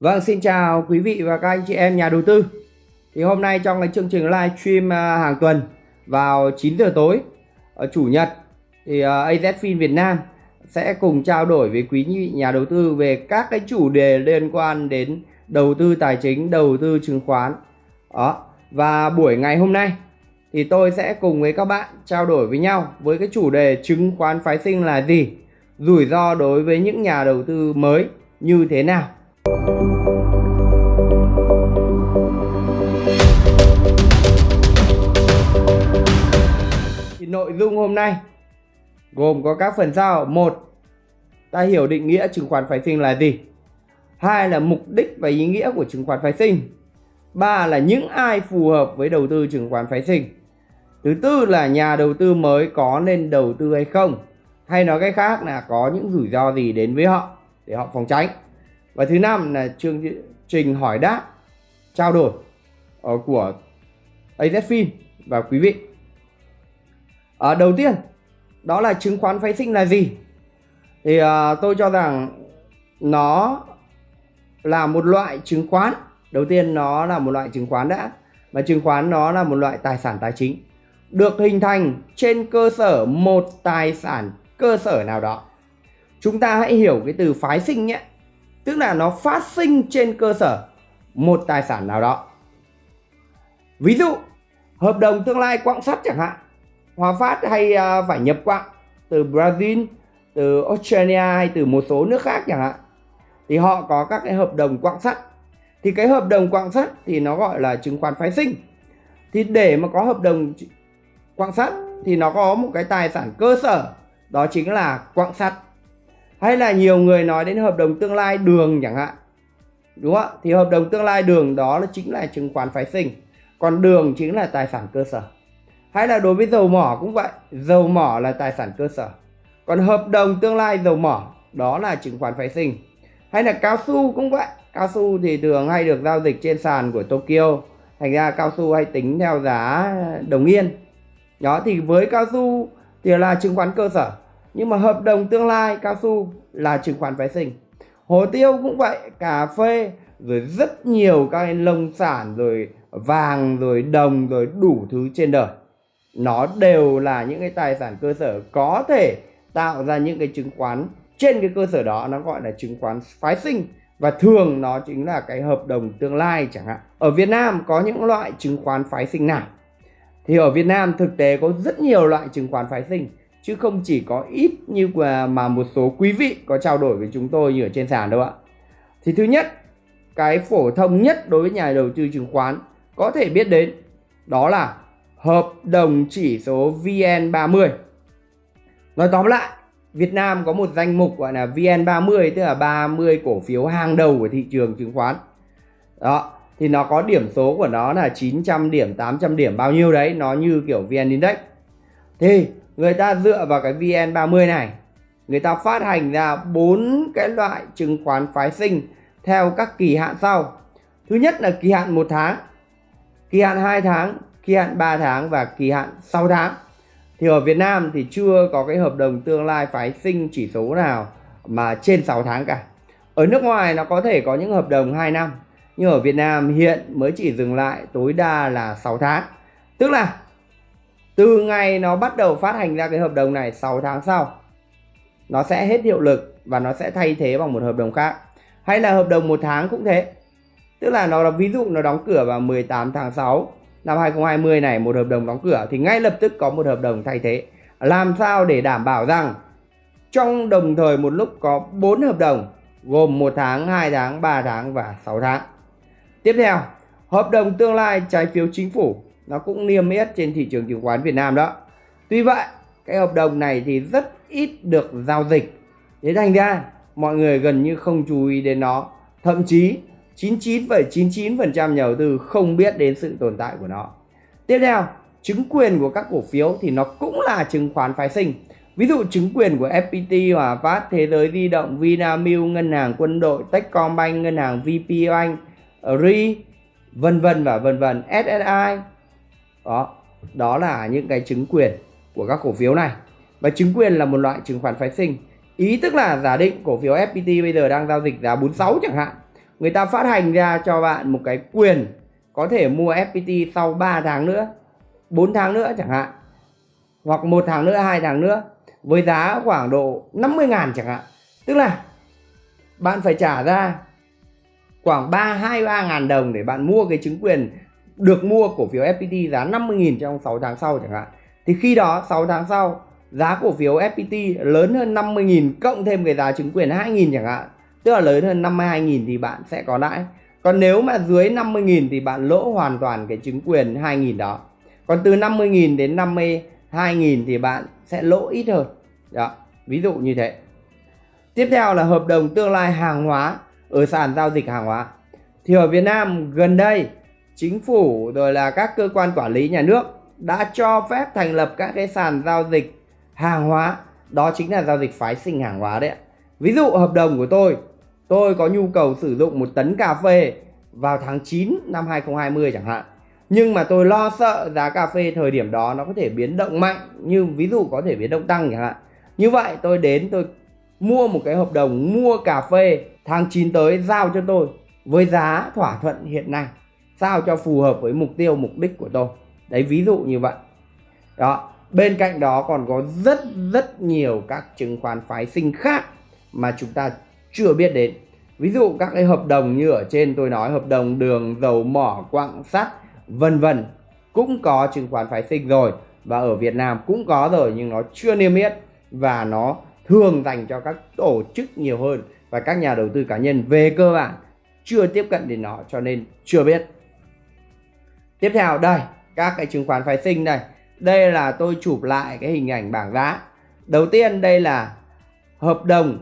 Vâng, xin chào quý vị và các anh chị em nhà đầu tư. Thì hôm nay trong cái chương trình live stream à, hàng tuần vào 9 giờ tối ở chủ nhật thì à, AZFIN Việt Nam sẽ cùng trao đổi với quý vị nhà đầu tư về các cái chủ đề liên quan đến đầu tư tài chính, đầu tư chứng khoán. Đó. Và buổi ngày hôm nay thì tôi sẽ cùng với các bạn trao đổi với nhau với cái chủ đề chứng khoán phái sinh là gì, rủi ro đối với những nhà đầu tư mới như thế nào thì nội dung hôm nay gồm có các phần sau. Một, ta hiểu định nghĩa chứng khoán phái sinh là gì? Hai là mục đích và ý nghĩa của chứng khoán phái sinh. Ba là những ai phù hợp với đầu tư chứng khoán phái sinh. Thứ tư là nhà đầu tư mới có nên đầu tư hay không? Hay nói cách khác là có những rủi ro gì đến với họ để họ phòng tránh? Và thứ năm là chương trình hỏi đáp trao đổi ờ, của AZFIN và quý vị. À, đầu tiên đó là chứng khoán phái sinh là gì? Thì à, tôi cho rằng nó là một loại chứng khoán. Đầu tiên nó là một loại chứng khoán đã. Và chứng khoán nó là một loại tài sản tài chính. Được hình thành trên cơ sở một tài sản cơ sở nào đó. Chúng ta hãy hiểu cái từ phái sinh nhé tức là nó phát sinh trên cơ sở một tài sản nào đó. Ví dụ, hợp đồng tương lai quặng sắt chẳng hạn, Hòa Phát hay à, phải nhập quặng từ Brazil, từ Australia hay từ một số nước khác chẳng hạn, thì họ có các cái hợp đồng quặng sắt. Thì cái hợp đồng quặng sắt thì nó gọi là chứng khoán phái sinh. Thì để mà có hợp đồng quặng sắt thì nó có một cái tài sản cơ sở, đó chính là quặng sắt hay là nhiều người nói đến hợp đồng tương lai đường chẳng hạn. Đúng không ạ? Thì hợp đồng tương lai đường đó là chính là chứng khoán phái sinh. Còn đường chính là tài sản cơ sở. Hay là đối với dầu mỏ cũng vậy. Dầu mỏ là tài sản cơ sở. Còn hợp đồng tương lai dầu mỏ, đó là chứng khoán phái sinh. Hay là cao su cũng vậy. Cao su thì thường hay được giao dịch trên sàn của Tokyo. Thành ra cao su hay tính theo giá đồng yên. Đó, thì với cao su thì là chứng khoán cơ sở nhưng mà hợp đồng tương lai, cao su, là chứng khoán phái sinh. Hồ tiêu cũng vậy, cà phê, rồi rất nhiều các nông sản, rồi vàng, rồi đồng, rồi đủ thứ trên đời. Nó đều là những cái tài sản cơ sở có thể tạo ra những cái chứng khoán. Trên cái cơ sở đó, nó gọi là chứng khoán phái sinh. Và thường nó chính là cái hợp đồng tương lai chẳng hạn. Ở Việt Nam có những loại chứng khoán phái sinh nào? Thì ở Việt Nam thực tế có rất nhiều loại chứng khoán phái sinh chứ không chỉ có ít như mà một số quý vị có trao đổi với chúng tôi như ở trên sàn đâu ạ. Thì thứ nhất, cái phổ thông nhất đối với nhà đầu tư chứng khoán có thể biết đến đó là hợp đồng chỉ số VN30. Nói tóm lại, Việt Nam có một danh mục gọi là VN30 tức là 30 cổ phiếu hàng đầu của thị trường chứng khoán. Đó, thì nó có điểm số của nó là 900 điểm, 800 điểm bao nhiêu đấy, nó như kiểu VN Index. Thì người ta dựa vào cái VN30 này. Người ta phát hành ra bốn cái loại chứng khoán phái sinh theo các kỳ hạn sau. Thứ nhất là kỳ hạn một tháng, kỳ hạn 2 tháng, kỳ hạn 3 tháng và kỳ hạn 6 tháng. Thì ở Việt Nam thì chưa có cái hợp đồng tương lai phái sinh chỉ số nào mà trên 6 tháng cả. Ở nước ngoài nó có thể có những hợp đồng 2 năm, nhưng ở Việt Nam hiện mới chỉ dừng lại tối đa là 6 tháng. Tức là từ ngày nó bắt đầu phát hành ra cái hợp đồng này 6 tháng sau nó sẽ hết hiệu lực và nó sẽ thay thế bằng một hợp đồng khác. Hay là hợp đồng một tháng cũng thế. Tức là nó là ví dụ nó đóng cửa vào 18 tháng 6 năm 2020 này một hợp đồng đóng cửa thì ngay lập tức có một hợp đồng thay thế. Làm sao để đảm bảo rằng trong đồng thời một lúc có 4 hợp đồng gồm 1 tháng, 2 tháng, 3 tháng và 6 tháng. Tiếp theo, hợp đồng tương lai trái phiếu chính phủ nó cũng niêm yết trên thị trường chứng khoán Việt Nam đó. Tuy vậy, cái hợp đồng này thì rất ít được giao dịch. Thế thành ra mọi người gần như không chú ý đến nó. Thậm chí 99,99% nhà đầu tư không biết đến sự tồn tại của nó. Tiếp theo, chứng quyền của các cổ phiếu thì nó cũng là chứng khoán phái sinh. Ví dụ chứng quyền của FPT, Hòa Phát, Thế giới di động, Vinamilk, Ngân hàng Quân đội, Techcombank, Ngân hàng vpbank RI, vân vân và vân vân, SSI, đó đó là những cái chứng quyền của các cổ phiếu này. Và chứng quyền là một loại chứng khoán phái sinh. Ý tức là giả định cổ phiếu FPT bây giờ đang giao dịch giá 46 chẳng hạn. Người ta phát hành ra cho bạn một cái quyền có thể mua FPT sau 3 tháng nữa 4 tháng nữa chẳng hạn. Hoặc một tháng nữa, hai tháng nữa, với giá khoảng độ 50 ngàn chẳng hạn. Tức là bạn phải trả ra khoảng 3 2 3 ngàn đồng để bạn mua cái chứng quyền được mua cổ phiếu FPT giá 50.000 trong 6 tháng sau chẳng hạn. Thì khi đó 6 tháng sau, giá cổ phiếu FPT lớn hơn 50.000 cộng thêm cái giá chứng quyền 2.000 chẳng hạn. Tức là lớn hơn 52.000 thì bạn sẽ có lãi. Còn nếu mà dưới 50.000 thì bạn lỗ hoàn toàn cái chứng quyền 2.000 đó. Còn từ 50.000 đến 52.000 thì bạn sẽ lỗ ít hơn. Đó, ví dụ như thế. Tiếp theo là hợp đồng tương lai hàng hóa, ở sàn giao dịch hàng hóa. Thì ở Việt Nam gần đây chính phủ, rồi là các cơ quan quản lý nhà nước đã cho phép thành lập các cái sàn giao dịch hàng hóa. Đó chính là giao dịch phái sinh hàng hóa đấy ví dụ hợp đồng của tôi tôi có nhu cầu sử dụng một tấn cà phê vào tháng 9 năm 2020 chẳng hạn. Nhưng mà tôi lo sợ giá cà phê thời điểm đó nó có thể biến động mạnh, như ví dụ có thể biến động tăng chẳng hạn. Như vậy tôi đến, tôi mua một cái hợp đồng mua cà phê tháng 9 tới giao cho tôi với giá thỏa thuận hiện nay sao cho phù hợp với mục tiêu, mục đích của tôi. Đấy, ví dụ như vậy. Đó, bên cạnh đó còn có rất rất nhiều các chứng khoán phái sinh khác mà chúng ta chưa biết đến. Ví dụ các cái hợp đồng như ở trên tôi nói, hợp đồng đường, dầu mỏ, quặng sắt, vân vân. Cũng có chứng khoán phái sinh rồi và ở Việt Nam cũng có rồi nhưng nó chưa niêm yết và nó thường dành cho các tổ chức nhiều hơn và các nhà đầu tư cá nhân về cơ bản chưa tiếp cận đến nó cho nên chưa biết tiếp theo, đây, các cái chứng khoán phái sinh này đây là tôi chụp lại cái hình ảnh bảng giá. Đầu tiên, đây là hợp đồng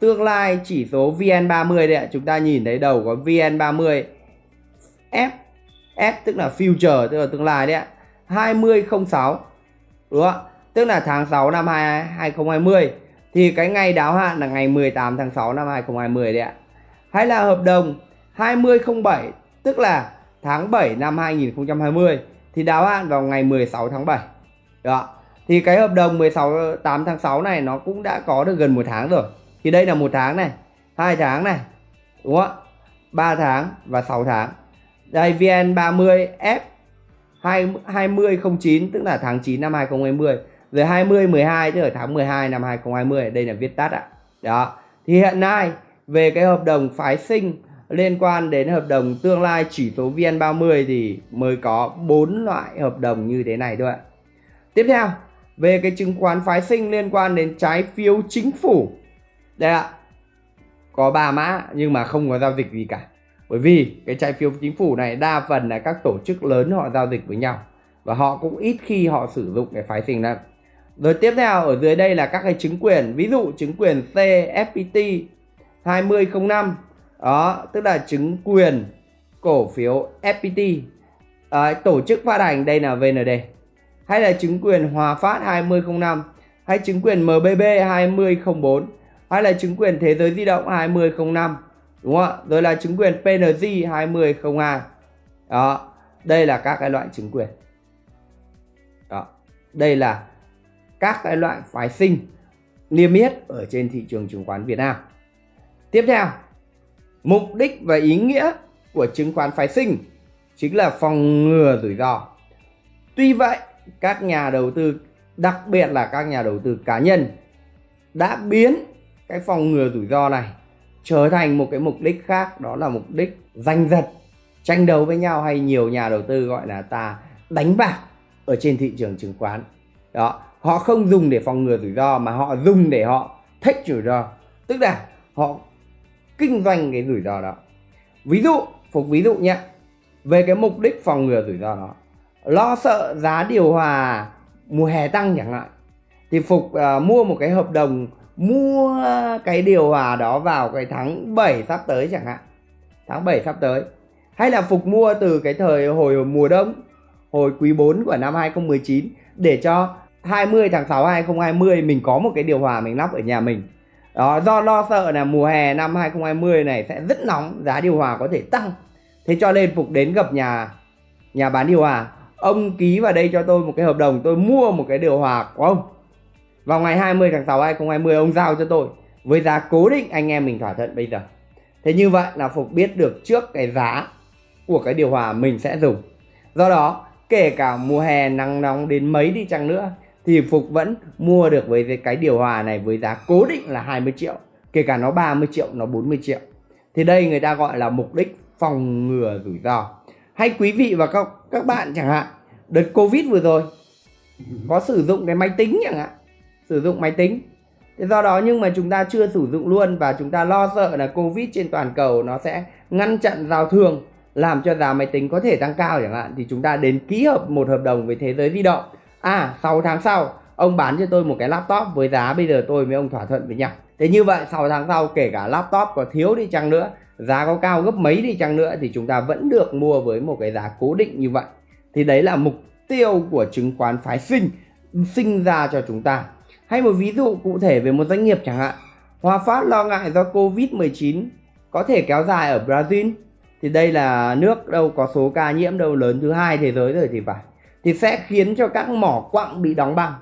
tương lai chỉ số VN30 đây ạ. Chúng ta nhìn thấy đầu có VN30 F F tức là future, tức là tương lai đấy ạ. 2006 đúng không tức là tháng 6 năm 2020 thì cái ngày đáo hạn là ngày 18 tháng 6 năm 2020 đấy ạ. Hay là hợp đồng 2007 tức là tháng 7 năm 2020 thì đáo hạn vào ngày 16 tháng 7 đó. Thì cái hợp đồng 16 8 tháng 6 này nó cũng đã có được gần một tháng rồi. Thì đây là một tháng này, hai tháng này, đúng không ạ? 3 tháng và 6 tháng. Đây VN30 F 2009 tức là tháng 9 năm 2020 rồi 20 12 tức là tháng 12 năm 2020 đây là viết tắt ạ. Đó. Thì hiện nay về cái hợp đồng phái sinh liên quan đến hợp đồng tương lai chỉ số VN30 thì mới có bốn loại hợp đồng như thế này thôi ạ. Tiếp theo, về cái chứng khoán phái sinh liên quan đến trái phiếu chính phủ. Đây ạ, có ba mã nhưng mà không có giao dịch gì cả. Bởi vì cái trái phiếu chính phủ này đa phần là các tổ chức lớn họ giao dịch với nhau và họ cũng ít khi họ sử dụng cái phái sinh này rồi tiếp theo, ở dưới đây là các cái chứng quyền, ví dụ chứng quyền CFPT 2005 đó tức là chứng quyền cổ phiếu FPT à, tổ chức phát hành đây là VND hay là chứng quyền Hòa Phát 2005 hay chứng quyền MBB 2004 hay là chứng quyền Thế giới di động 2005 đúng không ạ? Rồi là chứng quyền PNG 2002 đó đây là các cái loại chứng quyền. Đó đây là các cái loại phái sinh niêm yết ở trên thị trường chứng khoán Việt Nam. Tiếp theo mục đích và ý nghĩa của chứng khoán phái sinh chính là phòng ngừa rủi ro. Tuy vậy, các nhà đầu tư, đặc biệt là các nhà đầu tư cá nhân, đã biến cái phòng ngừa rủi ro này trở thành một cái mục đích khác, đó là mục đích giành giật, tranh đấu với nhau hay nhiều nhà đầu tư gọi là ta đánh bạc ở trên thị trường chứng khoán. Đó, họ không dùng để phòng ngừa rủi ro mà họ dùng để họ thích rủi ro. Tức là họ kinh doanh cái rủi ro đó. Ví dụ phục ví dụ nhé. Về cái mục đích phòng ngừa rủi ro đó lo sợ giá điều hòa mùa hè tăng chẳng hạn thì phục uh, mua một cái hợp đồng mua cái điều hòa đó vào cái tháng 7 sắp tới chẳng hạn. Tháng 7 sắp tới. Hay là phục mua từ cái thời hồi mùa đông hồi quý 4 của năm 2019 để cho 20 tháng 6 2020 mình có một cái điều hòa mình lắp ở nhà mình đó, do lo sợ là mùa hè năm 2020 này sẽ rất nóng, giá điều hòa có thể tăng. Thế cho nên phục đến gặp nhà nhà bán điều hòa. Ông ký vào đây cho tôi một cái hợp đồng, tôi mua một cái điều hòa của ông. Vào ngày 20 tháng 6 2020 ông giao cho tôi. Với giá cố định, anh em mình thỏa thuận bây giờ. Thế như vậy là phục biết được trước cái giá của cái điều hòa mình sẽ dùng. Do đó, kể cả mùa hè nắng nóng đến mấy đi chăng nữa thì Phục vẫn mua được với cái điều hòa này với giá cố định là 20 triệu kể cả nó 30 triệu nó 40 triệu. Thì đây người ta gọi là mục đích phòng ngừa rủi ro. Hay quý vị và các, các bạn chẳng hạn đợt Covid vừa rồi có sử dụng cái máy tính chẳng hạn sử dụng máy tính. Thế do đó nhưng mà chúng ta chưa sử dụng luôn và chúng ta lo sợ là Covid trên toàn cầu nó sẽ ngăn chặn giao thương làm cho giá máy tính có thể tăng cao chẳng hạn. Thì chúng ta đến ký hợp một hợp đồng với thế giới di động à 6 tháng sau, ông bán cho tôi một cái laptop với giá bây giờ tôi với ông thỏa thuận với nhau. Thế như vậy 6 tháng sau, kể cả laptop có thiếu đi chăng nữa, giá có cao gấp mấy đi chăng nữa, thì chúng ta vẫn được mua với một cái giá cố định như vậy. Thì đấy là mục tiêu của chứng khoán phái sinh sinh ra cho chúng ta. Hay một ví dụ cụ thể về một doanh nghiệp chẳng hạn. Hòa Phát lo ngại do Covid-19 có thể kéo dài ở Brazil. Thì đây là nước đâu có số ca nhiễm đâu, lớn thứ hai thế giới rồi thì phải thì sẽ khiến cho các mỏ quặng bị đóng băng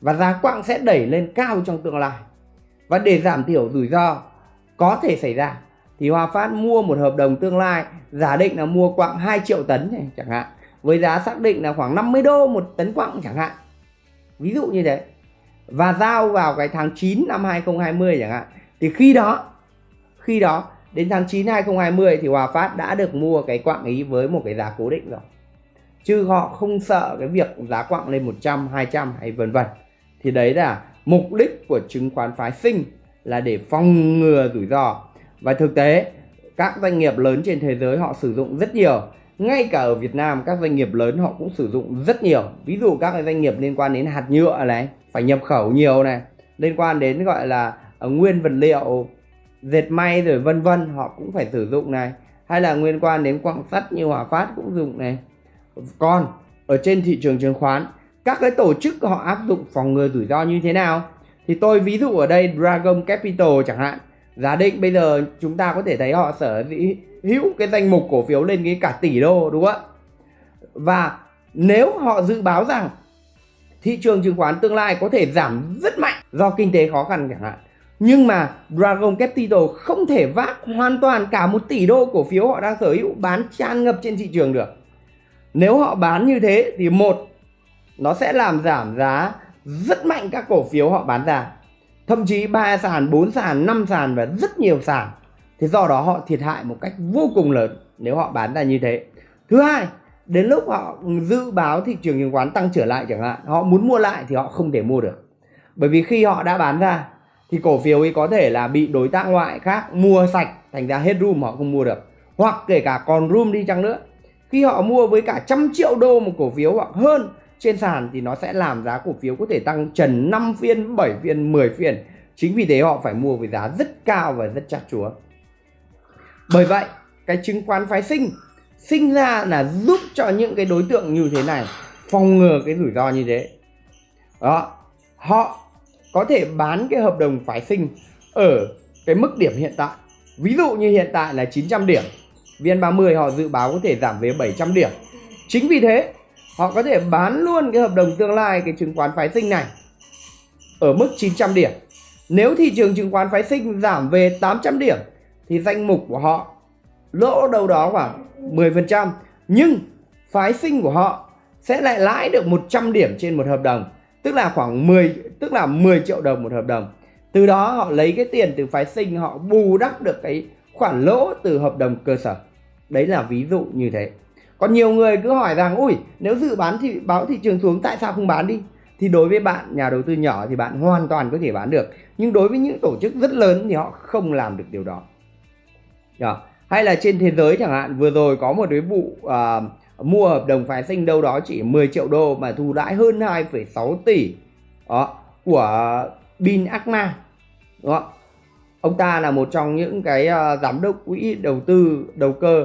và giá quặng sẽ đẩy lên cao trong tương lai. Và để giảm thiểu rủi ro có thể xảy ra thì Hòa Phát mua một hợp đồng tương lai giả định là mua quặng 2 triệu tấn này, chẳng hạn với giá xác định là khoảng 50 đô một tấn quặng chẳng hạn. Ví dụ như thế. Và giao vào cái tháng 9 năm 2020 chẳng hạn thì khi đó khi đó đến tháng 9 2020 thì Hòa Phát đã được mua cái quặng ý với một cái giá cố định rồi chứ họ không sợ cái việc giá quặng lên 100 200 hay vân vân. Thì đấy là mục đích của chứng khoán phái sinh là để phòng ngừa rủi ro. Và thực tế, các doanh nghiệp lớn trên thế giới họ sử dụng rất nhiều. Ngay cả ở Việt Nam, các doanh nghiệp lớn họ cũng sử dụng rất nhiều. Ví dụ các doanh nghiệp liên quan đến hạt nhựa này, phải nhập khẩu nhiều này, liên quan đến gọi là ờ, nguyên vật liệu, dệt may rồi vân vân, họ cũng phải sử dụng này. Hay là liên quan đến quặng sắt như Hòa Phát cũng dùng này còn ở trên thị trường chứng khoán, các cái tổ chức họ áp dụng phòng ngừa rủi ro như thế nào? Thì tôi ví dụ ở đây, Dragon Capital chẳng hạn. Giả định bây giờ chúng ta có thể thấy họ sở hữu cái danh mục cổ phiếu lên cái cả tỷ đô, đúng không ạ? Và nếu họ dự báo rằng thị trường chứng khoán tương lai có thể giảm rất mạnh do kinh tế khó khăn chẳng hạn, nhưng mà Dragon Capital không thể vác hoàn toàn cả một tỷ đô cổ phiếu họ đang sở hữu bán tràn ngập trên thị trường được nếu họ bán như thế thì một, nó sẽ làm giảm giá rất mạnh các cổ phiếu họ bán ra. Thậm chí ba sàn, bốn sàn, năm sàn và rất nhiều sàn. Thế do đó họ thiệt hại một cách vô cùng lớn nếu họ bán ra như thế. Thứ hai, đến lúc họ dự báo thị trường chứng khoán tăng trở lại chẳng hạn, họ muốn mua lại thì họ không thể mua được. Bởi vì khi họ đã bán ra thì cổ phiếu ấy có thể là bị đối tác ngoại khác mua sạch, thành ra hết room họ không mua được. Hoặc kể cả còn room đi chăng nữa khi họ mua với cả trăm triệu đô một cổ phiếu hoặc hơn trên sàn thì nó sẽ làm giá cổ phiếu có thể tăng trần 5 phiên, 7 phiên, 10 phiên. Chính vì thế họ phải mua với giá rất cao và rất chắc chúa. Bởi vậy, cái chứng khoán phái sinh sinh ra là giúp cho những cái đối tượng như thế này phòng ngừa cái rủi ro như thế. Đó, họ có thể bán cái hợp đồng phái sinh ở cái mức điểm hiện tại. Ví dụ như hiện tại là 900 điểm, VN30 họ dự báo có thể giảm về 700 điểm. Chính vì thế, họ có thể bán luôn cái hợp đồng tương lai cái chứng khoán phái sinh này ở mức 900 điểm. Nếu thị trường chứng khoán phái sinh giảm về 800 điểm, thì danh mục của họ lỗ đâu đó khoảng 10%. Nhưng phái sinh của họ sẽ lại lãi được 100 điểm trên một hợp đồng. Tức là khoảng 10 tức là 10 triệu đồng một hợp đồng. Từ đó họ lấy cái tiền từ phái sinh, họ bù đắp được cái khoản lỗ từ hợp đồng cơ sở. Đấy là ví dụ như thế. Còn nhiều người cứ hỏi rằng ui nếu dự bán thì báo thị trường xuống tại sao không bán đi? Thì đối với bạn nhà đầu tư nhỏ thì bạn hoàn toàn có thể bán được. Nhưng đối với những tổ chức rất lớn thì họ không làm được điều đó. Đó. Hay là trên thế giới chẳng hạn vừa rồi có một cái vụ à, mua hợp đồng phái sinh đâu đó chỉ 10 triệu đô mà thu lãi hơn 2,6 tỷ đó, của Bin Akma. Đó. Ông ta là một trong những cái uh, giám đốc quỹ đầu tư đầu cơ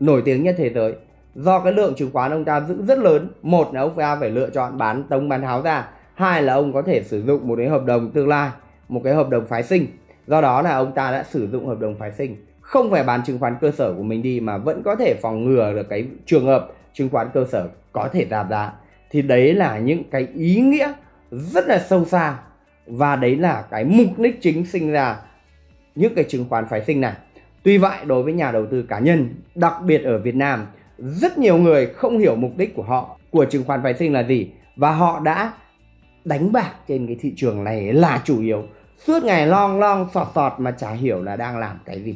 nổi tiếng nhất thế giới. Do cái lượng chứng khoán ông ta giữ rất lớn một là ông ta phải lựa chọn bán tống bán tháo ra hai là ông có thể sử dụng một cái hợp đồng tương lai một cái hợp đồng phái sinh. Do đó là ông ta đã sử dụng hợp đồng phái sinh. Không phải bán chứng khoán cơ sở của mình đi mà vẫn có thể phòng ngừa được cái trường hợp chứng khoán cơ sở có thể giảm giá. Thì đấy là những cái ý nghĩa rất là sâu xa và đấy là cái mục đích chính sinh ra những cái chứng khoán phái sinh này Tuy vậy đối với nhà đầu tư cá nhân, đặc biệt ở Việt Nam, rất nhiều người không hiểu mục đích của họ của chứng khoán phái sinh là gì và họ đã đánh bạc trên cái thị trường này là chủ yếu. Suốt ngày long long sọt sọt mà chả hiểu là đang làm cái gì.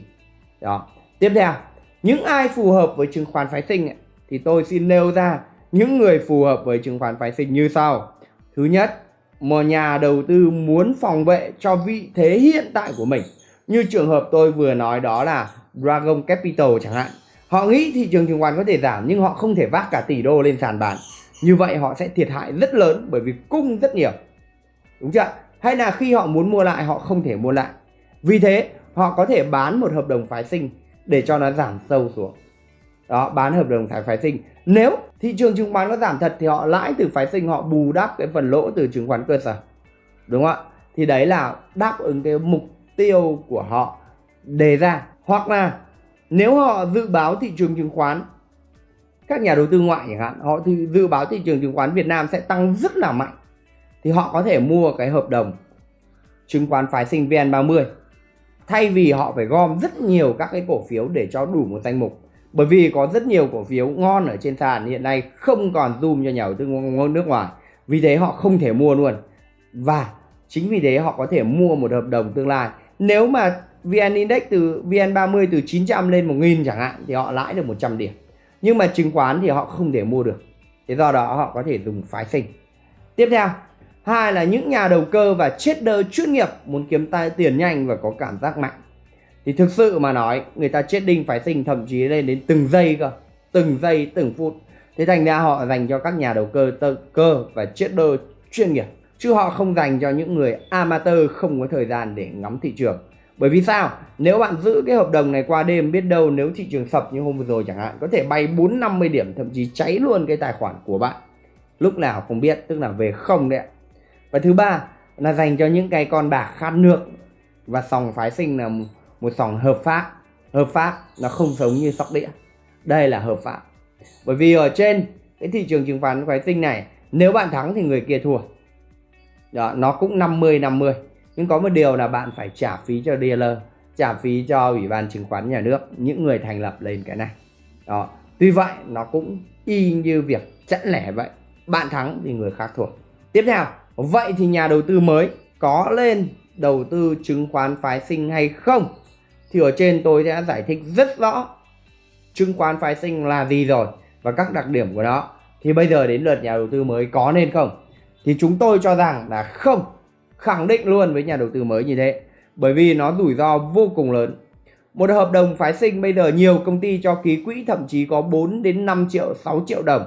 Đó. Tiếp theo, những ai phù hợp với chứng khoán phái sinh ấy, thì tôi xin nêu ra những người phù hợp với chứng khoán phái sinh như sau. Thứ nhất, một nhà đầu tư muốn phòng vệ cho vị thế hiện tại của mình. Như trường hợp tôi vừa nói đó là Dragon Capital chẳng hạn. Họ nghĩ thị trường chứng khoán có thể giảm nhưng họ không thể vác cả tỷ đô lên sàn bán. Như vậy họ sẽ thiệt hại rất lớn bởi vì cung rất nhiều. Đúng chưa? Hay là khi họ muốn mua lại họ không thể mua lại. Vì thế họ có thể bán một hợp đồng phái sinh để cho nó giảm sâu xuống. Đó, bán hợp đồng phái phái sinh. Nếu thị trường chứng khoán có giảm thật thì họ lãi từ phái sinh họ bù đắp cái phần lỗ từ chứng khoán cơ sở. Đúng không ạ? Thì đấy là đáp ứng cái mục tiêu của họ đề ra. Hoặc là nếu họ dự báo thị trường chứng khoán, các nhà đầu tư ngoại chẳng hạn, họ thì dự báo thị trường chứng khoán Việt Nam sẽ tăng rất là mạnh, thì họ có thể mua cái hợp đồng chứng khoán phái sinh VN30. Thay vì họ phải gom rất nhiều các cái cổ phiếu để cho đủ một danh mục. Bởi vì có rất nhiều cổ phiếu ngon ở trên sàn hiện nay không còn zoom cho nhà đầu tư nước ngoài. Vì thế họ không thể mua luôn. Và chính vì thế họ có thể mua một hợp đồng tương lai nếu mà VN Index từ VN30 từ 900 lên 1000 chẳng hạn thì họ lãi được 100 điểm. Nhưng mà chứng khoán thì họ không thể mua được. Thế do đó họ có thể dùng phái sinh. Tiếp theo hai là những nhà đầu cơ và trader chuyên nghiệp muốn kiếm tài tiền nhanh và có cảm giác mạnh. Thì thực sự mà nói người ta trading phái sinh thậm chí lên đến từng giây cơ từng giây từng phút. Thế thành ra họ dành cho các nhà đầu cơ tơ, cơ và trader chuyên nghiệp chứ họ không dành cho những người amateur không có thời gian để ngắm thị trường bởi vì sao? Nếu bạn giữ cái hợp đồng này qua đêm biết đâu nếu thị trường sập như hôm vừa rồi chẳng hạn có thể bay 4 50 điểm thậm chí cháy luôn cái tài khoản của bạn. Lúc nào không biết, tức là về không đấy ạ. Và thứ ba là dành cho những cái con bạc khát nước và sòng phái sinh là một sòng hợp pháp. Hợp pháp nó không giống như sóc đĩa. Đây là hợp pháp. Bởi vì ở trên cái thị trường chứng khoán phái sinh này nếu bạn thắng thì người kia thua. Đó, nó cũng 50 50 nhưng có một điều là bạn phải trả phí cho dealer trả phí cho ủy ban chứng khoán nhà nước những người thành lập lên cái này. Đó tuy vậy nó cũng y như việc chẵn lẻ vậy. Bạn thắng thì người khác thua. Tiếp theo vậy thì nhà đầu tư mới có lên đầu tư chứng khoán phái sinh hay không? Thì ở trên tôi đã giải thích rất rõ chứng khoán phái sinh là gì rồi và các đặc điểm của nó. Thì bây giờ đến lượt nhà đầu tư mới có nên không? Thì chúng tôi cho rằng là không khẳng định luôn với nhà đầu tư mới như thế, bởi vì nó rủi ro vô cùng lớn. Một hợp đồng phái sinh bây giờ nhiều công ty cho ký quỹ thậm chí có 4 đến 5 triệu 6 triệu đồng.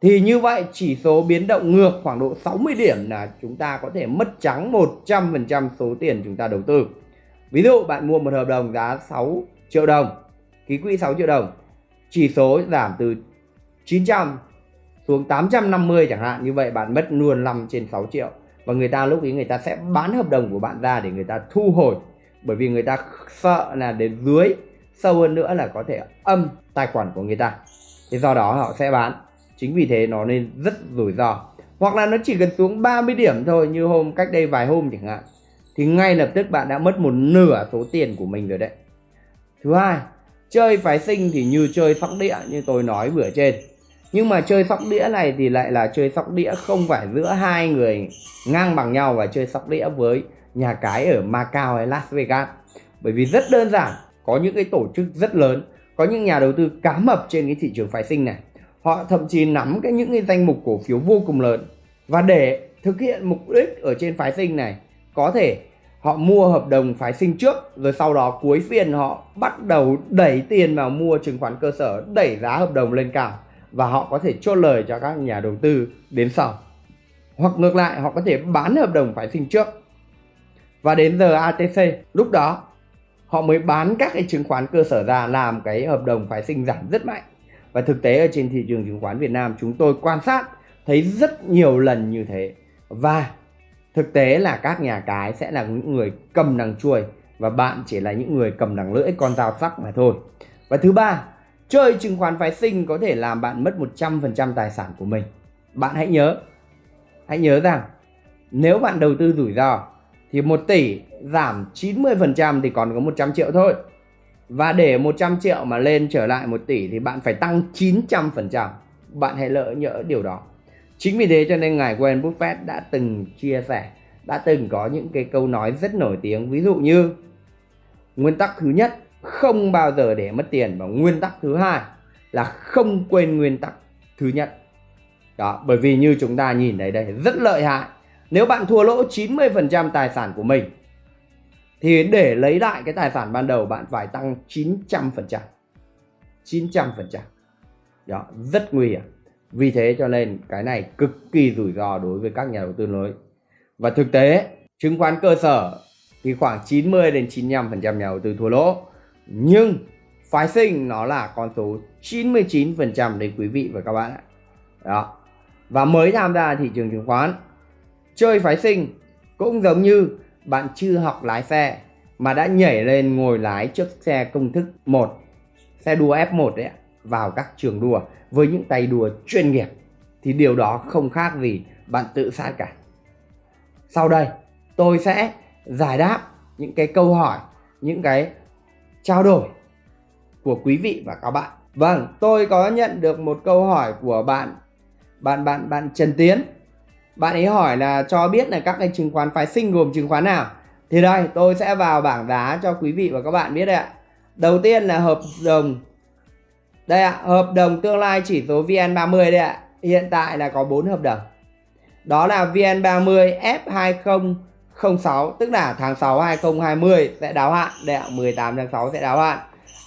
Thì như vậy, chỉ số biến động ngược khoảng độ 60 điểm là chúng ta có thể mất trắng 100% số tiền chúng ta đầu tư. Ví dụ, bạn mua một hợp đồng giá 6 triệu đồng, ký quỹ 6 triệu đồng, chỉ số giảm từ 900 xuống 850 chẳng hạn, như vậy bạn mất luôn 5 trên 6 triệu. Và người ta lúc ấy người ta sẽ bán hợp đồng của bạn ra để người ta thu hồi, bởi vì người ta sợ là đến dưới, sâu hơn nữa là có thể âm tài khoản của người ta. Thế do đó họ sẽ bán. Chính vì thế nó nên rất rủi ro. Hoặc là nó chỉ cần xuống 30 điểm thôi, như hôm cách đây vài hôm chẳng hạn, thì ngay lập tức bạn đã mất một nửa số tiền của mình rồi đấy. Thứ hai, chơi phái sinh thì như chơi sóc đĩa như tôi nói vừa trên nhưng mà chơi sóc đĩa này thì lại là chơi sóc đĩa không phải giữa hai người ngang bằng nhau và chơi sóc đĩa với nhà cái ở Macau hay Las Vegas. Bởi vì rất đơn giản, có những cái tổ chức rất lớn, có những nhà đầu tư cá mập trên cái thị trường phái sinh này. Họ thậm chí nắm cái những cái danh mục cổ phiếu vô cùng lớn. Và để thực hiện mục đích ở trên phái sinh này, có thể họ mua hợp đồng phái sinh trước, rồi sau đó cuối phiên họ bắt đầu đẩy tiền vào mua chứng khoán cơ sở, đẩy giá hợp đồng lên cao và họ có thể chốt lời cho các nhà đầu tư đến sau. Hoặc ngược lại, họ có thể bán hợp đồng phái sinh trước. Và đến giờ ATC lúc đó, họ mới bán các cái chứng khoán cơ sở ra làm cái hợp đồng phái sinh giảm rất mạnh. Và thực tế ở trên thị trường chứng khoán Việt Nam, chúng tôi quan sát, thấy rất nhiều lần như thế. Và thực tế là các nhà cái sẽ là những người cầm đằng chuôi và bạn chỉ là những người cầm đằng lưỡi, con dao sắc mà thôi. Và thứ ba Chơi chứng khoán phái sinh có thể làm bạn mất 100% tài sản của mình. Bạn hãy nhớ, hãy nhớ rằng nếu bạn đầu tư rủi ro thì 1 tỷ giảm 90% thì còn có 100 triệu thôi. và để 100 triệu mà lên trở lại 1 tỷ thì bạn phải tăng 900%. Bạn hãy lỡ nhỡ điều đó. Chính vì thế cho nên ngài Warren Buffett đã từng chia sẻ, đã từng có những cái câu nói rất nổi tiếng. Ví dụ như nguyên tắc thứ nhất không bao giờ để mất tiền và nguyên tắc thứ hai là không quên nguyên tắc thứ nhất. Đó, bởi vì như chúng ta nhìn thấy đây rất lợi hại. Nếu bạn thua lỗ 90% tài sản của mình thì để lấy lại cái tài sản ban đầu bạn phải tăng 900%. 900%. Đó, rất nguy hiểm. Vì thế cho nên cái này cực kỳ rủi ro đối với các nhà đầu tư mới Và thực tế, chứng khoán cơ sở thì khoảng 90 đến 95% nhà đầu tư thua lỗ. Nhưng phái sinh nó là con số 99% đấy quý vị và các bạn ạ. Đó. Và mới tham gia thị trường chứng khoán, chơi phái sinh cũng giống như bạn chưa học lái xe mà đã nhảy lên ngồi lái chiếc xe công thức 1, xe đua F1 đấy ạ, vào các trường đua với những tay đua chuyên nghiệp thì điều đó không khác gì bạn tự sát cả. Sau đây tôi sẽ giải đáp những cái câu hỏi, những cái trao đổi của quý vị và các bạn. Vâng, tôi có nhận được một câu hỏi của bạn bạn bạn bạn Trần Tiến. Bạn ấy hỏi là cho biết là các cái chứng khoán phái sinh gồm chứng khoán nào. Thì đây, tôi sẽ vào bảng giá cho quý vị và các bạn biết đấy ạ. Đầu tiên là hợp đồng đây ạ, hợp đồng tương lai chỉ số VN30 đây ạ. Hiện tại là có 4 hợp đồng. Đó là VN30F20. 06 tức là tháng 6 2020 sẽ đáo hạn, đây ạ, 18 tháng 6 sẽ đáo hạn.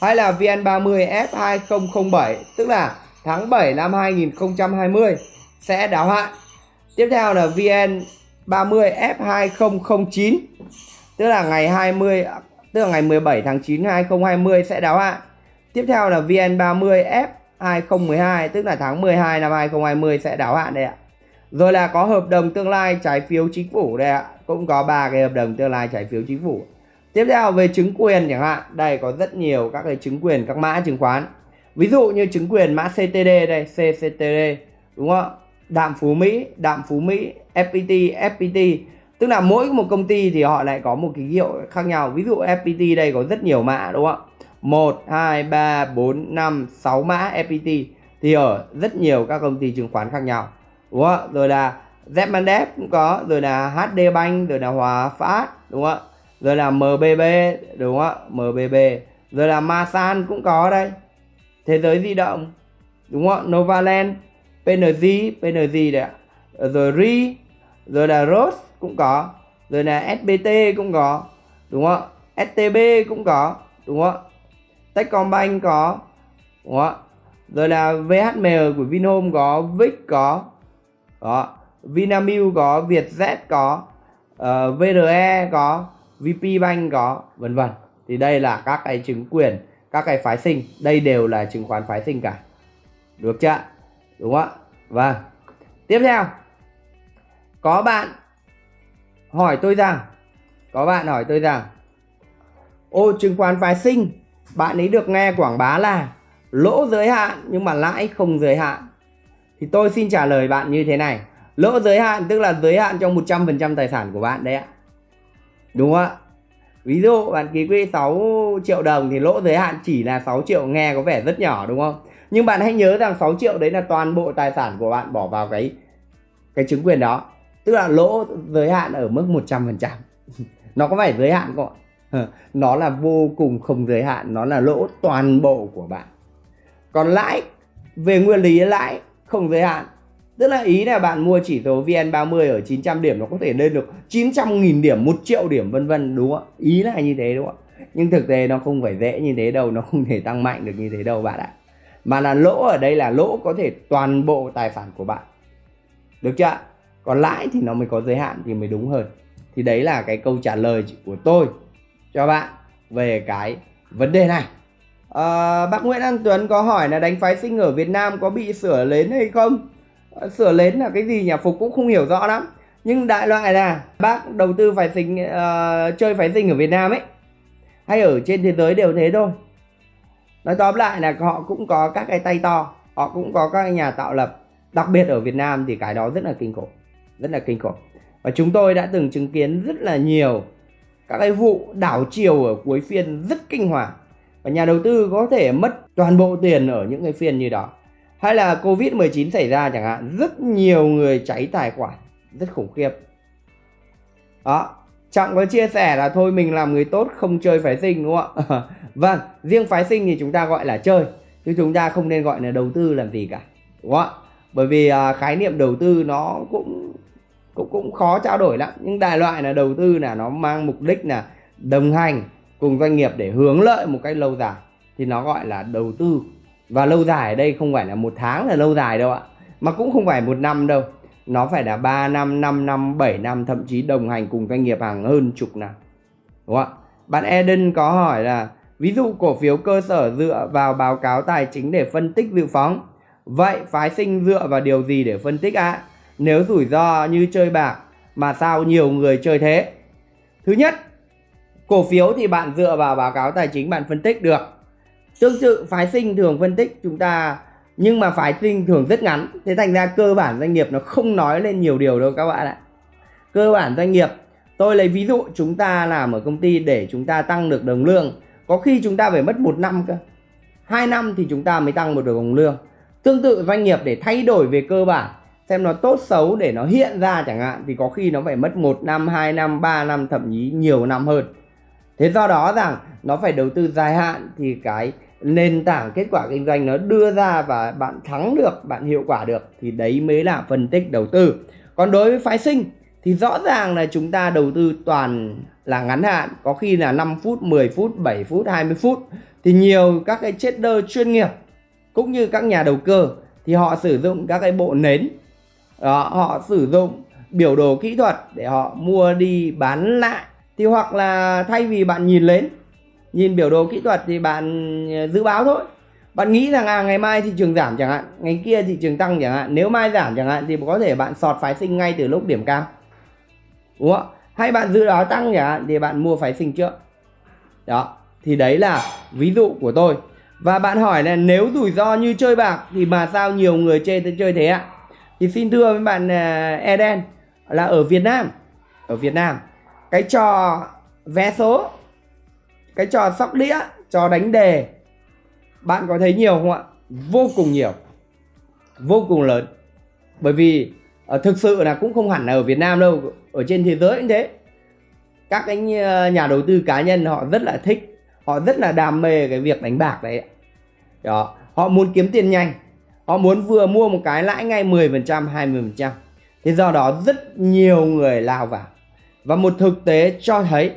Hay là VN30 F2007 tức là tháng 7 năm 2020 sẽ đáo hạn. Tiếp theo là VN30 F2009 tức là ngày 20 tức là ngày 17 tháng 9 2020 sẽ đáo hạn. Tiếp theo là VN30 F2012 tức là tháng 12 năm 2020 sẽ đáo hạn đây ạ. Rồi là có hợp đồng tương lai trái phiếu chính phủ đây ạ. Cũng có ba cái hợp đồng tương lai trái phiếu chính phủ. Tiếp theo về chứng quyền chẳng hạn, đây có rất nhiều các cái chứng quyền các mã chứng khoán. Ví dụ như chứng quyền mã CTD đây, CCTD đúng không? Đạm Phú Mỹ, Đạm Phú Mỹ, FPT, FPT. Tức là mỗi một công ty thì họ lại có một cái hiệu khác nhau. Ví dụ FPT đây có rất nhiều mã đúng không? 1, 2, 3, 4, 5, 6 mã FPT thì ở rất nhiều các công ty chứng khoán khác nhau. Đúng không? Rồi là Zmandep cũng có, rồi là HD Bank, rồi là Hòa Phát, đúng không? Rồi là MBB, đúng không? MBB. Rồi là Masan cũng có đây. Thế giới di động, đúng không? Novaland, PNG, PNG đấy ạ. Rồi RI, rồi là Rose cũng có, rồi là SBT cũng có, đúng không? STB cũng có, đúng không? Techcombank có đúng không? rồi là VHM của Vinhome có Vic có đó Vinamilk có Vietjet có ờ, uh, VRE có VP Bank có vân vân. Thì đây là các cái chứng quyền các cái phái sinh. Đây đều là chứng khoán phái sinh cả. Được chưa? Đúng không ạ? Vâng. Tiếp theo. Có bạn hỏi tôi rằng có bạn hỏi tôi rằng ô chứng khoán phái sinh bạn ấy được nghe quảng bá là lỗ giới hạn nhưng mà lãi không giới hạn. Thì tôi xin trả lời bạn như thế này lỗ giới hạn, tức là giới hạn trong 100% tài sản của bạn đấy ạ. Đúng không ạ? Ví dụ bạn ký quỹ 6 triệu đồng thì lỗ giới hạn chỉ là 6 triệu, nghe có vẻ rất nhỏ, đúng không? Nhưng bạn hãy nhớ rằng 6 triệu đấy là toàn bộ tài sản của bạn bỏ vào cái cái chứng quyền đó. Tức là lỗ giới hạn ở mức 100% nó có phải giới hạn không ạ? Nó là vô cùng không giới hạn, nó là lỗ toàn bộ của bạn. Còn lãi, về nguyên lý lãi không giới hạn tức là ý là bạn mua chỉ số VN30 ở 900 điểm nó có thể lên được 900.000 điểm 1 triệu điểm vân vân đúng không ạ? Ý là như thế đúng không ạ? Nhưng thực tế nó không phải dễ như thế đâu nó không thể tăng mạnh được như thế đâu bạn ạ. Mà là lỗ ở đây là lỗ có thể toàn bộ tài sản của bạn. Được chưa còn lãi thì nó mới có giới hạn thì mới đúng hơn. Thì đấy là cái câu trả lời của tôi cho bạn về cái vấn đề này. À, bác Nguyễn An Tuấn có hỏi là đánh phái sinh ở Việt Nam có bị sửa lến hay không? Ờ, sửa lến là cái gì nhà Phục cũng không hiểu rõ lắm. Nhưng đại loại là bác đầu tư phái sinh uh, chơi phái sinh ở Việt Nam ấy. Hay ở trên thế giới đều thế thôi. Nói tóm lại là họ cũng có các cái tay to họ cũng có các nhà tạo lập. Đặc biệt ở Việt Nam thì cái đó rất là kinh khủng rất là kinh khủng. Và chúng tôi đã từng chứng kiến rất là nhiều các cái vụ đảo chiều ở cuối phiên rất kinh hoàng. Và nhà đầu tư có thể mất toàn bộ tiền ở những cái phiên như đó hay là covid 19 xảy ra chẳng hạn rất nhiều người cháy tài khoản rất khủng khiếp. Đó trọng có chia sẻ là thôi mình làm người tốt không chơi phái sinh đúng không ạ? Vâng riêng phái sinh thì chúng ta gọi là chơi chứ chúng ta không nên gọi là đầu tư làm gì cả đúng không ạ? Bởi vì à, khái niệm đầu tư nó cũng cũng cũng khó trao đổi lắm. Nhưng đại loại là đầu tư là nó mang mục đích là đồng hành cùng doanh nghiệp để hướng lợi một cách lâu dài thì nó gọi là đầu tư và lâu dài ở đây không phải là một tháng là lâu dài đâu ạ. Mà cũng không phải một năm đâu. Nó phải là 3 năm 5 năm 7 năm, thậm chí đồng hành cùng doanh nghiệp hàng hơn chục năm. Đúng không ạ? Bạn Eden có hỏi là, ví dụ cổ phiếu cơ sở dựa vào báo cáo tài chính để phân tích dự phóng. Vậy phái sinh dựa vào điều gì để phân tích ạ? À? nếu rủi ro như chơi bạc, mà sao nhiều người chơi thế? Thứ nhất, cổ phiếu thì bạn dựa vào báo cáo tài chính bạn phân tích được tương tự, phái sinh thường phân tích chúng ta, nhưng mà phái sinh thường rất ngắn. Thế thành ra cơ bản doanh nghiệp nó không nói lên nhiều điều đâu các bạn ạ. Cơ bản doanh nghiệp, tôi lấy ví dụ, chúng ta làm ở công ty để chúng ta tăng được đồng lương. Có khi chúng ta phải mất một năm cơ. Hai năm thì chúng ta mới tăng một được đồng lương. Tương tự doanh nghiệp để thay đổi về cơ bản, xem nó tốt xấu để nó hiện ra chẳng hạn, thì có khi nó phải mất một năm, hai năm, ba năm, thậm chí nhiều năm hơn thế do đó rằng nó phải đầu tư dài hạn thì cái nền tảng kết quả kinh doanh nó đưa ra và bạn thắng được bạn hiệu quả được thì đấy mới là phân tích đầu tư. Còn đối với phái sinh thì rõ ràng là chúng ta đầu tư toàn là ngắn hạn có khi là 5 phút 10 phút 7 phút 20 phút thì nhiều các cái trader chuyên nghiệp cũng như các nhà đầu cơ thì họ sử dụng các cái bộ nến. Đó, họ sử dụng biểu đồ kỹ thuật để họ mua đi bán lại thì hoặc là thay vì bạn nhìn lên, nhìn biểu đồ kỹ thuật thì bạn ờ, dự báo thôi. Bạn nghĩ rằng à ngày mai thị trường giảm chẳng hạn, ngày kia thị trường tăng chẳng hạn, nếu mai giảm chẳng hạn thì có thể bạn sọt phái sinh ngay từ lúc điểm cao. Đúng không hay bạn dự báo tăng chẳng hạn thì bạn mua phái sinh trước. Đó, thì đấy là ví dụ của tôi. Và bạn hỏi là nếu rủi ro như chơi bạc thì mà sao nhiều người chơi chơi thế ạ? Thì xin thưa với bạn ờ, Eden, là ở Việt Nam. Ở Việt Nam cái trò vé số, cái trò sóc đĩa, trò đánh đề, bạn có thấy nhiều không ạ? Vô cùng nhiều, vô cùng lớn. Bởi vì ờ, thực sự là cũng không hẳn là ở Việt Nam đâu, ở trên thế giới cũng thế. Các cái ờ, nhà đầu tư cá nhân họ rất là thích, họ rất là đam mê cái việc đánh bạc đấy đó, họ muốn kiếm tiền nhanh, họ muốn vừa mua một cái lãi ngay 10% 20% thế do đó rất nhiều người lao vào và một thực tế cho thấy,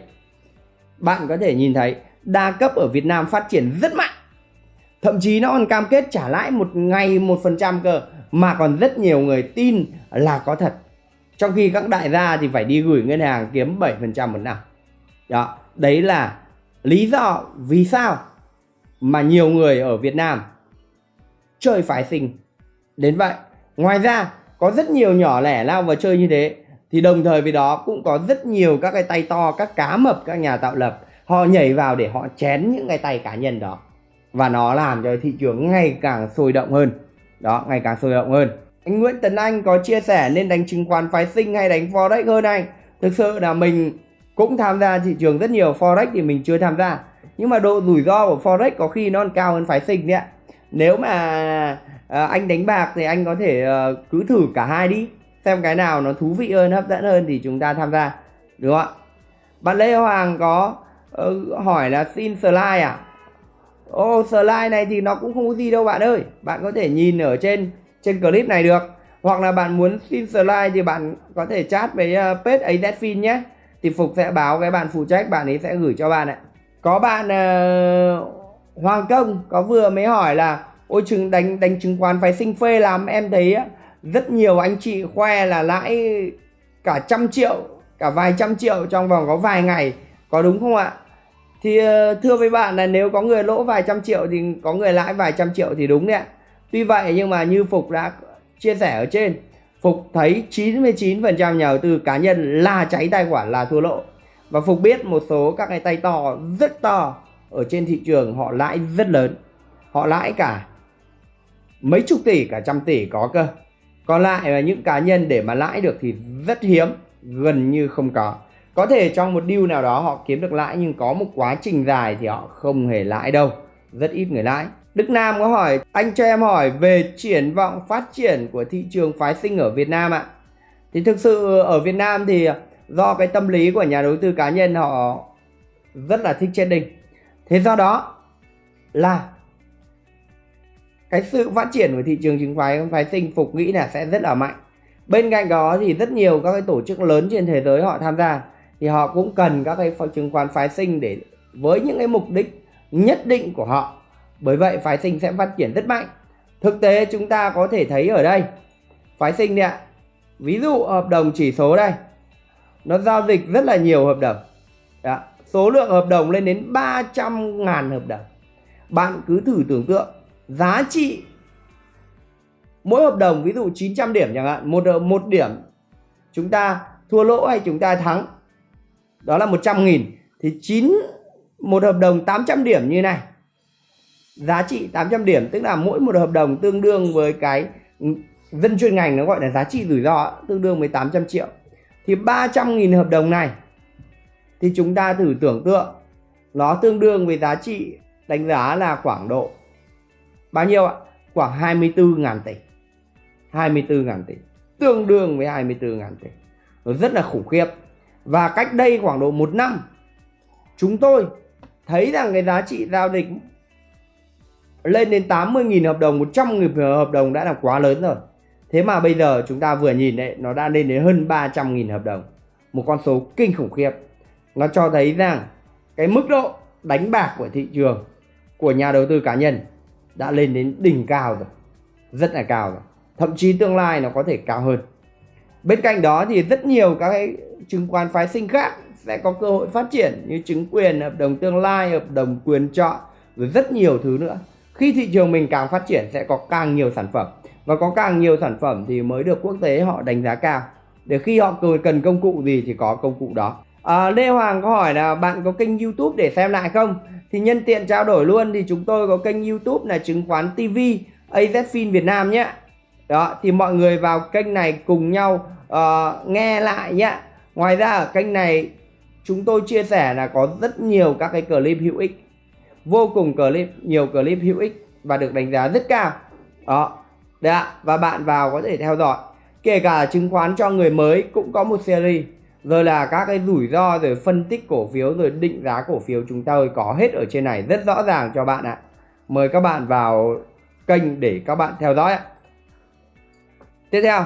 bạn có thể nhìn thấy đa cấp ở Việt Nam phát triển rất mạnh. Thậm chí nó còn cam kết trả lãi một ngày một phần trăm cơ, mà còn rất nhiều người tin là có thật. Trong khi các đại gia thì phải đi gửi ngân hàng kiếm 7% một năm. Đó, đấy là lý do vì sao mà nhiều người ở Việt Nam chơi phái sinh. Đến vậy, ngoài ra có rất nhiều nhỏ lẻ lao vào chơi như thế thì đồng thời với đó cũng có rất nhiều các cái tay to các cá mập các nhà tạo lập họ nhảy vào để họ chén những cái tay cá nhân đó. Và nó làm cho thị trường ngày càng sôi động hơn. Đó ngày càng sôi động hơn. Anh Nguyễn Tấn Anh có chia sẻ nên đánh chứng khoán phái sinh hay đánh forex hơn anh? Thực sự là mình cũng tham gia thị trường rất nhiều forex thì mình chưa tham gia. Nhưng mà độ rủi ro của forex có khi nó còn cao hơn phái sinh đấy ạ. Nếu mà à, anh đánh bạc thì anh có thể à, cứ thử cả hai đi xem cái nào nó thú vị hơn hấp dẫn hơn thì chúng ta tham gia. Đúng không ạ? Bạn Lê Hoàng có uh, hỏi là xin slide à? Ô oh, slide này thì nó cũng không có gì đâu bạn ơi. Bạn có thể nhìn ở trên trên clip này được. Hoặc là bạn muốn xin slide thì bạn có thể chat với uh, page AZFIN nhé. Thì Phục sẽ báo cái bạn phụ trách bạn ấy sẽ gửi cho bạn ạ. Có bạn uh, Hoàng Công có vừa mới hỏi là ôi chứng đánh đánh chứng khoán phải sinh phê làm em thấy rất nhiều anh chị khoe là lãi cả trăm triệu, cả vài trăm triệu trong vòng có vài ngày. Có đúng không ạ? Thì ờ, thưa với bạn là nếu có người lỗ vài trăm triệu thì, có người lãi vài trăm triệu thì đúng đấy ạ. Tuy vậy nhưng mà như Phục đã chia sẻ ở trên, Phục thấy 99% nhà đầu tư cá nhân là cháy tài khoản là thua lỗ. Và Phục biết một số các cái tay to rất to ở trên thị trường họ lãi rất lớn. Họ lãi cả mấy chục tỷ, cả trăm tỷ có cơ còn lại là những cá nhân để mà lãi được thì rất hiếm, gần như không có. Có thể trong một deal nào đó họ kiếm được lãi nhưng có một quá trình dài thì họ không hề lãi đâu. Rất ít người lãi. Đức Nam có hỏi, anh cho em hỏi về triển vọng phát triển của thị trường phái sinh ở Việt Nam ạ. Thì thực sự ở Việt Nam thì do cái tâm lý của nhà đầu tư cá nhân họ rất là thích trading. Thế do đó là cái sự phát triển của thị trường chứng khoán, phái sinh phục nghĩ là sẽ rất là mạnh. Bên cạnh đó thì rất nhiều các cái tổ chức lớn trên thế giới họ tham gia, thì họ cũng cần các cái chứng khoán phái sinh để với những cái mục đích nhất định của họ. Bởi vậy phái sinh sẽ phát triển rất mạnh. Thực tế chúng ta có thể thấy ở đây, phái sinh ạ. Ví dụ hợp đồng chỉ số đây, nó giao dịch rất là nhiều hợp đồng. Đó. số lượng hợp đồng lên đến 300 ngàn hợp đồng. Bạn cứ thử tưởng tượng giá trị mỗi hợp đồng, ví dụ 900 điểm chẳng hạn, một một điểm, chúng ta thua lỗ hay chúng ta thắng, đó là 100 nghìn, thì 9 một hợp đồng 800 điểm như này. Giá trị 800 điểm, tức là mỗi một hợp đồng tương đương với cái dân chuyên ngành, nó gọi là giá trị rủi ro, tương đương với 800 triệu. Thì 300.000 hợp đồng này, thì chúng ta thử tưởng tượng, nó tương đương với giá trị đánh giá là khoảng độ bao nhiêu ạ? Khoảng 24.000 tỷ. 24.000 tỷ. Tương đương với 24.000 tỷ. Nó rất là khủng khiếp. Và cách đây khoảng độ một năm chúng tôi thấy rằng cái giá trị giao dịch lên đến 80.000 hợp đồng, 100.000 hợp đồng đã là quá lớn rồi. Thế mà bây giờ chúng ta vừa nhìn đấy, nó đã lên đến hơn 300.000 hợp đồng. Một con số kinh khủng khiếp. Nó cho thấy rằng cái mức độ đánh bạc của thị trường của nhà đầu tư cá nhân đã lên đến đỉnh cao rồi. Rất là cao rồi. Thậm chí tương lai nó có thể cao hơn. Bên cạnh đó thì rất nhiều các cái chứng khoán phái sinh khác sẽ có cơ hội phát triển như chứng quyền, hợp đồng tương lai, hợp đồng quyền chọn rồi rất nhiều thứ nữa. Khi thị trường mình càng phát triển sẽ có càng nhiều sản phẩm và có càng nhiều sản phẩm thì mới được quốc tế họ đánh giá cao để khi họ cần công cụ gì thì có công cụ đó à, Lê Hoàng có hỏi là bạn có kênh YouTube để xem lại không thì nhân tiện trao đổi luôn thì chúng tôi có kênh YouTube là chứng khoán TV AZFIN Việt Nam nhé đó thì mọi người vào kênh này cùng nhau uh, nghe lại nhé ngoài ra ở kênh này chúng tôi chia sẻ là có rất nhiều các cái clip hữu ích vô cùng clip nhiều clip hữu ích và được đánh giá rất cao đó Đấy ạ, và bạn vào có thể theo dõi. Kể cả chứng khoán cho người mới cũng có một series. Rồi là các cái rủi ro rồi phân tích cổ phiếu rồi định giá cổ phiếu chúng ta có hết ở trên này rất rõ ràng cho bạn ạ. Mời các bạn vào kênh để các bạn theo dõi ạ. Tiếp theo,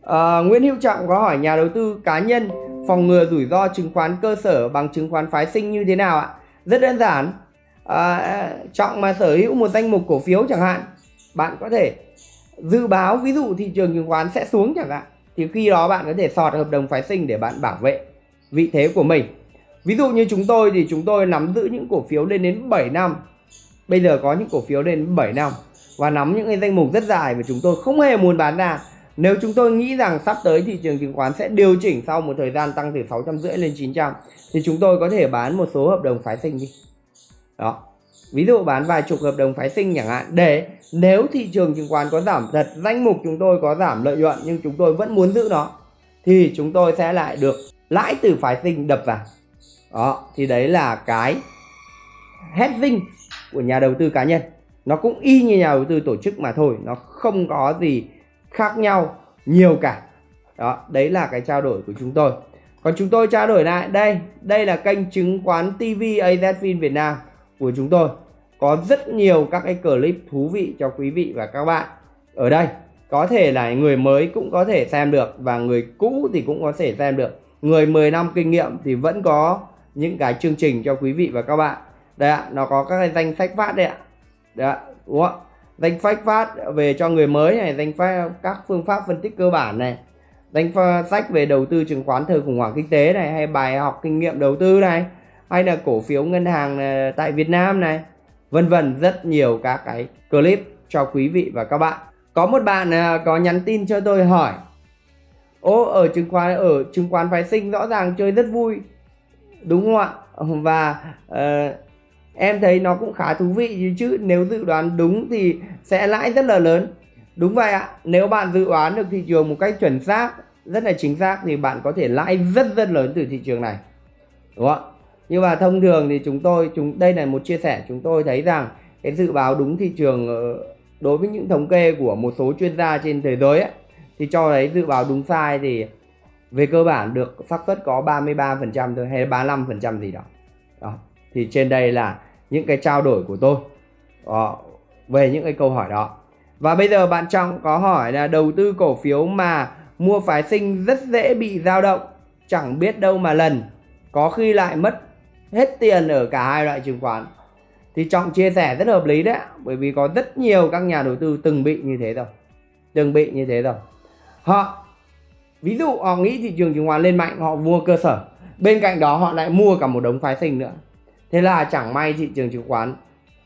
uh, Nguyễn Hữu Trọng có hỏi nhà đầu tư cá nhân phòng ngừa rủi ro chứng khoán cơ sở bằng chứng khoán phái sinh như thế nào ạ? Rất đơn giản. Uh, Trọng mà sở hữu một danh mục cổ phiếu chẳng hạn, bạn có thể dự báo ví dụ thị trường chứng khoán sẽ xuống chẳng hạn thì khi đó bạn có thể sọt hợp đồng phái sinh để bạn bảo vệ vị thế của mình. Ví dụ như chúng tôi thì chúng tôi nắm giữ những cổ phiếu lên đến 7 năm. Bây giờ có những cổ phiếu lên đến 7 năm. Và nắm những cái danh mục rất dài và chúng tôi không hề muốn bán ra. Nếu chúng tôi nghĩ rằng sắp tới thị trường chứng khoán sẽ điều chỉnh sau một thời gian tăng từ 650 lên 900 thì chúng tôi có thể bán một số hợp đồng phái sinh đi. Đó. Ví dụ bán vài chục hợp đồng phái sinh chẳng hạn. Để nếu thị trường chứng khoán có giảm thật, danh mục chúng tôi có giảm lợi nhuận, nhưng chúng tôi vẫn muốn giữ nó, thì chúng tôi sẽ lại được lãi từ phái sinh đập vào. Đó, thì đấy là cái hedging của nhà đầu tư cá nhân. Nó cũng y như nhà đầu tư tổ chức mà thôi, nó không có gì khác nhau nhiều cả. Đó, đấy là cái trao đổi của chúng tôi. Còn chúng tôi trao đổi lại, đây đây là kênh chứng khoán TV AZFIN Việt Nam của chúng tôi có rất nhiều các cái clip thú vị cho quý vị và các bạn. Ở đây, có thể là người mới cũng có thể xem được và người cũ thì cũng có thể xem được. Người 10 năm kinh nghiệm thì vẫn có những cái chương trình cho quý vị và các bạn. Đây ạ, nó có các cái danh sách phát đây ạ. Đấy ạ, đúng không danh sách phát về cho người mới này, danh sách các phương pháp phân tích cơ bản này. Danh sách về đầu tư chứng khoán thời khủng hoảng kinh tế này, hay bài học kinh nghiệm đầu tư này, hay là cổ phiếu ngân hàng ờ, tại Việt Nam này vân vân rất nhiều các cái clip cho quý vị và các bạn. Có một bạn à, có nhắn tin cho tôi hỏi ô ở chứng khoán ở chứng khoán phái sinh rõ ràng chơi rất vui. Đúng không ạ? Và uh, em thấy nó cũng khá thú vị chứ nếu dự đoán đúng thì sẽ lãi rất là lớn. Đúng vậy ạ nếu bạn dự đoán được thị trường một cách chuẩn xác rất là chính xác thì bạn có thể lãi rất rất lớn từ thị trường này. Đúng không ạ? Nhưng mà thông thường thì chúng tôi chúng đây là một chia sẻ chúng tôi thấy rằng cái dự báo đúng thị trường ờ, đối với những thống kê của một số chuyên gia trên thế giới ấy, thì cho thấy dự báo đúng sai thì về cơ bản được xác suất có 33% thôi hay 35% gì đó. đó thì trên đây là những cái trao đổi của tôi đó, về những cái câu hỏi đó và bây giờ bạn Trọng có hỏi là đầu tư cổ phiếu mà mua phái sinh rất dễ bị dao động chẳng biết đâu mà lần có khi lại mất hết tiền ở cả hai loại chứng khoán. Thì Trọng chia sẻ rất hợp lý đấy, bởi vì có rất nhiều các nhà đầu tư từng bị như thế rồi. Từng bị như thế rồi. Họ, ví dụ họ nghĩ thị trường chứng khoán lên mạnh, họ mua cơ sở. Bên cạnh đó họ lại mua cả một đống phái sinh nữa. Thế là chẳng may thị trường chứng khoán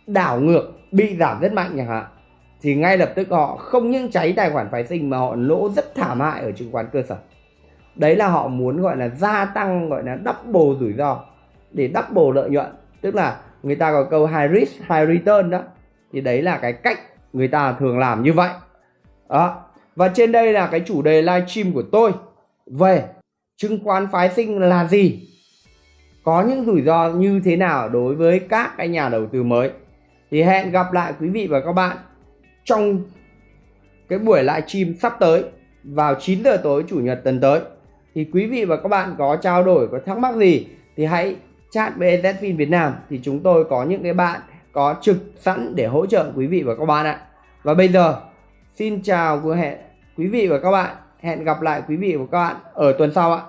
đảo ngược, bị giảm rất mạnh chẳng hạn. Thì ngay lập tức họ không những cháy tài khoản phái sinh mà họ lỗ rất thảm hại ở chứng khoán cơ sở. Đấy là họ muốn gọi là gia tăng, gọi là double rủi ro để double lợi nhuận. Tức là người ta có câu high risk, high return đó. Thì đấy là cái cách người ta thường làm như vậy. Đó. Và trên đây là cái chủ đề livestream của tôi. Về chứng khoán phái sinh là gì? Có những rủi ro như thế nào đối với các cái nhà đầu tư mới? Thì hẹn gặp lại quý vị và các bạn trong cái buổi livestream sắp tới vào 9 giờ tối chủ nhật tuần tới. Thì quý vị và các bạn có trao đổi, có thắc mắc gì thì hãy chat với Zfin Việt Nam thì chúng tôi có những cái bạn có trực sẵn để hỗ trợ quý vị và các bạn ạ. Và bây giờ, xin chào của hẹn quý vị và các bạn. Hẹn gặp lại quý vị và các bạn ở tuần sau ạ.